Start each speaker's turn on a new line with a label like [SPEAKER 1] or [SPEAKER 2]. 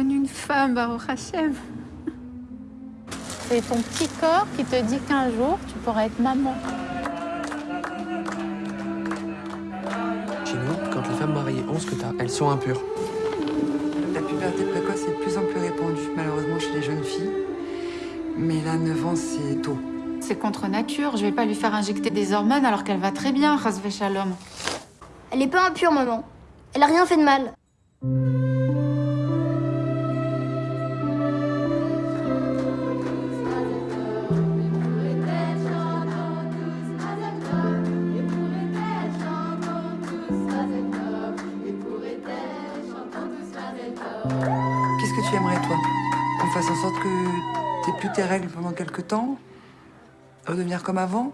[SPEAKER 1] devenue une femme, Baruch Hashem.
[SPEAKER 2] C'est ton petit corps qui te dit qu'un jour, tu pourras être maman.
[SPEAKER 3] Chez nous, quand les femmes mariées ont ce que t'as, elles sont impures.
[SPEAKER 4] La puberté précoce est de plus en plus répandue, malheureusement, chez les jeunes filles. Mais là, 9 ans, c'est tôt.
[SPEAKER 1] C'est contre nature. Je vais pas lui faire injecter des hormones alors qu'elle va très bien, Rasvé Shalom.
[SPEAKER 5] Elle est pas impure, maman. Elle a rien fait de mal.
[SPEAKER 4] Qu'est-ce que tu aimerais, toi Qu'on fasse en sorte que t'aies plus tes règles pendant quelques temps Redevenir comme avant